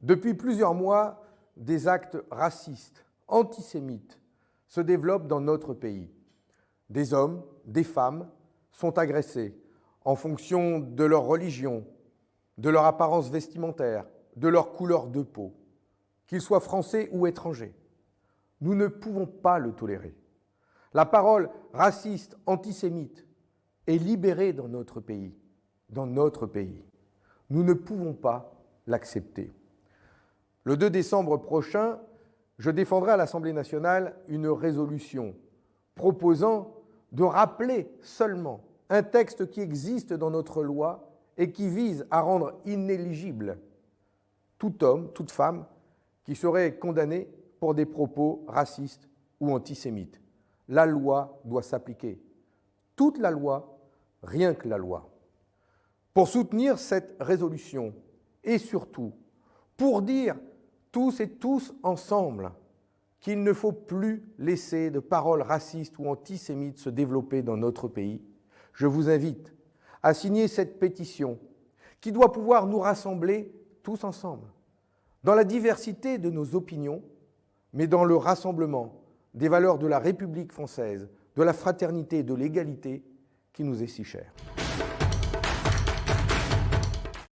Depuis plusieurs mois, des actes racistes, antisémites, se développent dans notre pays. Des hommes, des femmes sont agressés en fonction de leur religion, de leur apparence vestimentaire, de leur couleur de peau, qu'ils soient français ou étrangers. Nous ne pouvons pas le tolérer. La parole raciste, antisémite est libérée dans notre pays, dans notre pays. Nous ne pouvons pas l'accepter. Le 2 décembre prochain, je défendrai à l'Assemblée nationale une résolution proposant de rappeler seulement un texte qui existe dans notre loi et qui vise à rendre inéligible tout homme, toute femme qui serait condamné pour des propos racistes ou antisémites. La loi doit s'appliquer. Toute la loi, rien que la loi. Pour soutenir cette résolution et surtout pour dire tous et tous ensemble qu'il ne faut plus laisser de paroles racistes ou antisémites se développer dans notre pays, je vous invite à signer cette pétition qui doit pouvoir nous rassembler tous ensemble, dans la diversité de nos opinions, mais dans le rassemblement des valeurs de la République française, de la fraternité et de l'égalité qui nous est si chère.